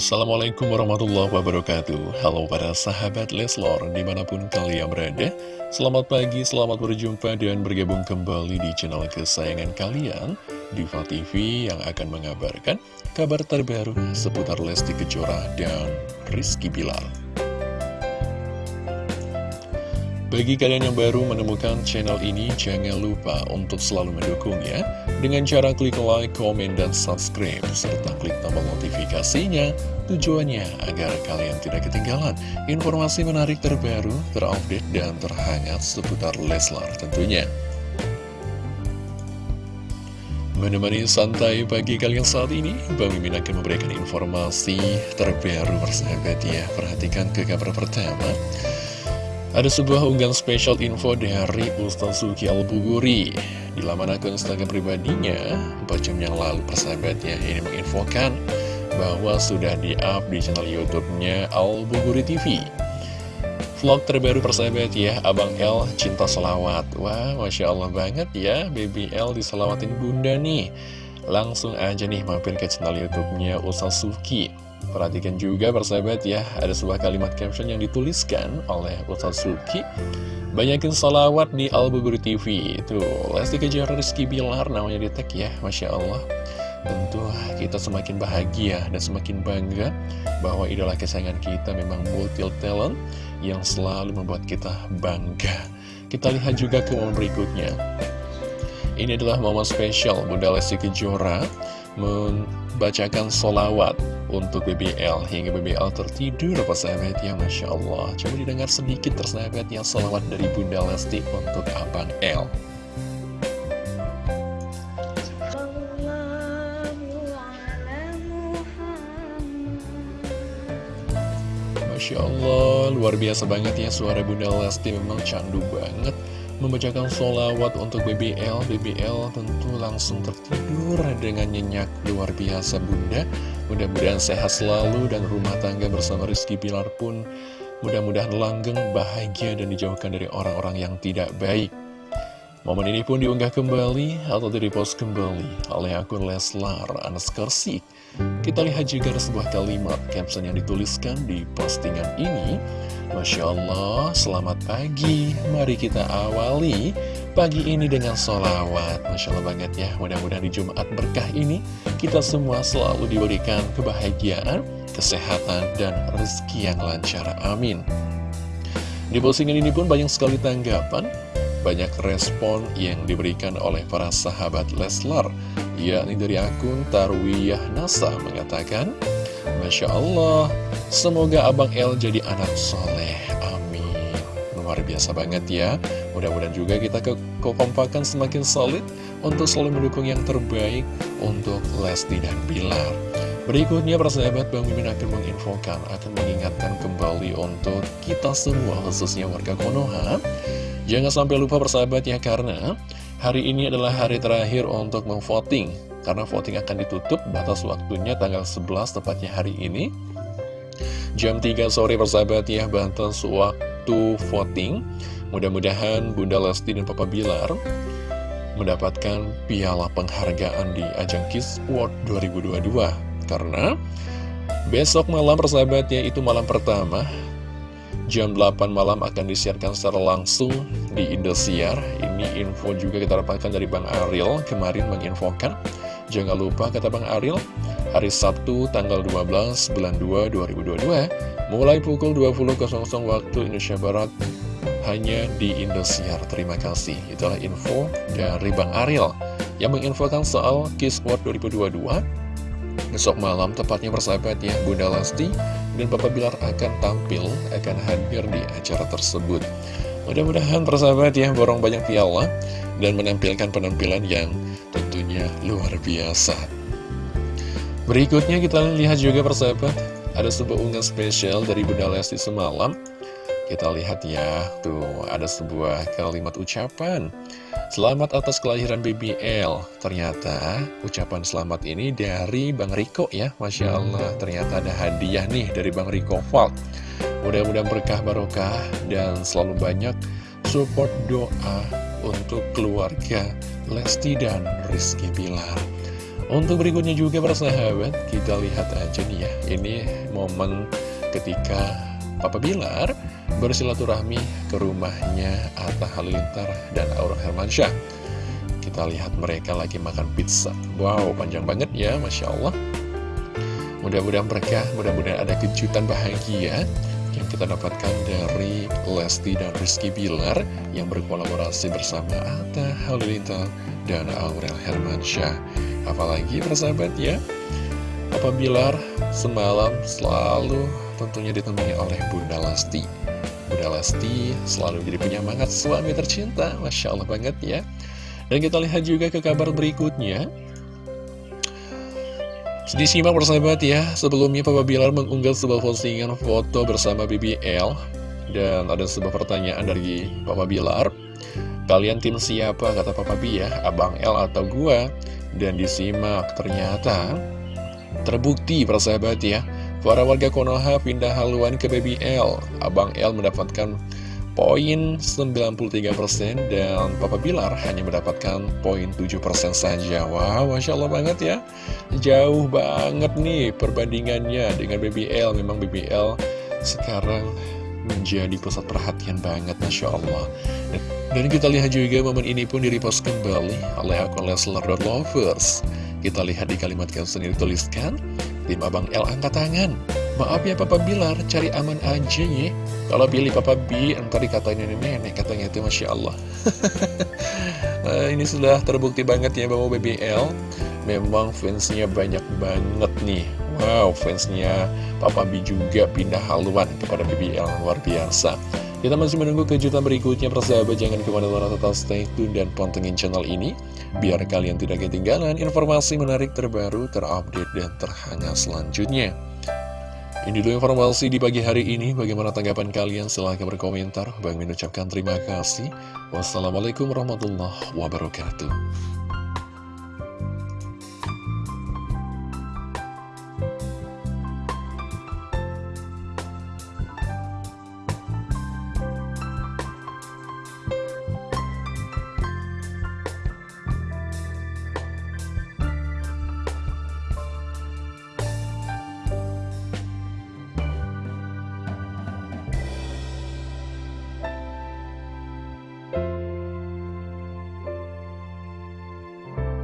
Assalamualaikum warahmatullahi wabarakatuh. Halo para sahabat Leslor di mana pun kalian berada Selamat pagi, selamat berjumpa dan bergabung kembali di channel kesayangan kalian Diva TV yang akan mengabarkan kabar terbaru seputar Lesti Kejora dan Rizky Bilar. Bagi kalian yang baru menemukan channel ini, jangan lupa untuk selalu mendukungnya dengan cara klik like, komen, dan subscribe, serta klik tombol notifikasinya. Tujuannya agar kalian tidak ketinggalan informasi menarik terbaru, terupdate, dan terhangat seputar Leslar tentunya. Menemani santai pagi kalian saat ini, Bang Mimin akan memberikan informasi terbaru persahabat ya. Perhatikan ke kabar pertama. Ada sebuah unggahan spesial info dari Ustaz Suki Al-Buguri. Di laman akun Instagram pribadinya 4 jam yang lalu persahabatnya Ini menginfokan bahwa sudah di-up di channel Youtube-nya Al-Buguri TV Vlog terbaru persahabat ya Abang L Cinta Selawat. Wah Masya Allah banget ya Baby L diselawatin bunda nih Langsung aja nih mampir ke channel Youtube-nya Ustaz Suki Perhatikan juga persahabat ya, ada sebuah kalimat caption yang dituliskan oleh Ustaz Suki. Banyakin salawat di Albubur TV. Itu Lesti Kejora Rizky Bilar namanya di tag ya, Masya Allah. Tentu kita semakin bahagia dan semakin bangga bahwa idola kesayangan kita memang multi talent yang selalu membuat kita bangga. Kita lihat juga ke momen berikutnya. Ini adalah momen spesial Bunda Lesti Kejora membacakan solawat untuk BBL hingga BBL tertidur persahabat ya Masya Allah. Coba didengar sedikit persahabat yang solawat dari Bunda Lesti untuk Abang L. Masya Allah luar biasa banget ya suara Bunda Lesti. Memang candu banget membacakan solawat untuk BBL BBL tentu langsung tertidur dengan nyenyak luar biasa bunda. Mudah-mudahan sehat selalu dan rumah tangga bersama Rizky Pilar pun mudah-mudahan langgeng bahagia dan dijauhkan dari orang-orang yang tidak baik. Momen ini pun diunggah kembali atau direpost kembali oleh akun Leslar Anaskersik. Kita lihat juga ada sebuah kalimat caption yang dituliskan di postingan ini. Masya Allah, selamat pagi. Mari kita awali pagi ini dengan sholawat. Masya Allah banget ya, mudah-mudahan di Jumat berkah ini kita semua selalu diberikan kebahagiaan, kesehatan, dan rezeki yang lancar. Amin. Di postingan ini pun banyak sekali tanggapan banyak respon yang diberikan oleh para sahabat Leslar yakni dari akun Tarwiyah Nasa mengatakan Masya Allah semoga Abang El jadi anak soleh. Amin. Luar biasa banget ya. Mudah-mudahan juga kita kekompakan semakin solid untuk selalu mendukung yang terbaik untuk Lesti dan Bilar. Berikutnya persahabat Bang Mimin akan menginfokan, akan mengingatkan kembali untuk kita semua khususnya warga Konoha. Jangan sampai lupa persahabat ya karena hari ini adalah hari terakhir untuk memvoting Karena voting akan ditutup batas waktunya tanggal 11 tepatnya hari ini. Jam 3 sore persahabat ya batas waktu voting. Mudah-mudahan Bunda Lesti dan Papa Bilar mendapatkan piala penghargaan di ajang Kiss World 2022 Karena besok malam persahabatnya itu malam pertama jam 8 malam akan disiarkan secara langsung di Indosiar. Ini info juga kita dapatkan dari Bang Ariel kemarin menginfokan. Jangan lupa kata Bang Ariel, hari Sabtu tanggal 12 bulan 2 2022, mulai pukul 20.00 waktu Indonesia Barat, hanya di Indosiar. Terima kasih. Itulah info dari Bang Ariel yang menginfokan soal Kiss World 2022. Besok malam tepatnya bersahabat ya Bunda Lesti dan Papa Bilar akan tampil, akan hadir di acara tersebut. Mudah-mudahan persahabat ya, borong banyak piala dan menampilkan penampilan yang tentunya luar biasa. Berikutnya kita lihat juga persahabat, ada sebuah unggahan spesial dari Bunda Lesti semalam. Kita lihat ya, tuh ada sebuah kalimat ucapan. Selamat atas kelahiran BBL Ternyata ucapan selamat ini dari Bang Riko ya Masya Allah. Ternyata ada hadiah nih dari Bang Riko Vault. Mudah-mudahan berkah barokah dan selalu banyak support doa untuk keluarga Lesti dan Rizky Bilar. Untuk berikutnya juga persahabat, kita lihat aja nih ya, ini momen ketika Papa Bilar bersilaturahmi ke rumahnya Atta Halilintar dan Aurel Hermansyah. Kita lihat mereka lagi makan pizza. Wow, panjang banget ya, Masya Allah. Mudah-mudahan berkah, mudah-mudahan ada kejutan bahagia yang kita dapatkan dari Lesti dan Rizky Bilar yang berkolaborasi bersama Atta Halilintar dan Aurel Hermansyah. Apalagi persahabat ya, Papa Bilar semalam selalu tentunya ditemani oleh Bunda Lesti. Bunda Lesti selalu jadi penyemangat suami tercinta, Masya Allah banget ya. Dan kita lihat juga ke kabar berikutnya. Disimak persahabat ya, sebelumnya Papa Bilar mengunggah sebuah postingan foto bersama BBL Dan ada sebuah pertanyaan dari Papa Bilar Kalian tim siapa? Kata Papa B ya, Abang L atau gua? Dan disimak, ternyata terbukti persahabat ya Para warga Konoha pindah haluan ke BBL Abang L mendapatkan poin 93% dan Papa Bilar hanya mendapatkan poin 7% saja. Wow, Masya Allah banget ya. Jauh banget nih perbandingannya dengan BBL Memang BBL sekarang menjadi pusat perhatian banget Masya Allah. Dan kita lihat juga momen ini pun direpost kembali oleh akun Leslar.lovers Kita lihat di kalimat caption yang dituliskan Tim Abang L angkat tangan Maaf ya Papa Bilar, cari aman aja ya. Kalau pilih Papa B, entar dikatain nenek-nenek, katanya itu Masya Allah. nah, ini sudah terbukti banget ya bahwa BBL memang fansnya banyak banget nih. Wow, fansnya Papa B juga pindah haluan kepada BBL, luar biasa. Kita masih menunggu kejutan berikutnya, persahabat. Jangan ke mana-mana tetap stay tune dan pantengin channel ini. Biar kalian tidak ketinggalan informasi menarik terbaru, terupdate, dan terhangat selanjutnya. Ini dulu informasi di pagi hari ini. Bagaimana tanggapan kalian? Silahkan berkomentar. Bang mengucapkan terima kasih. Wassalamualaikum warahmatullahi wabarakatuh.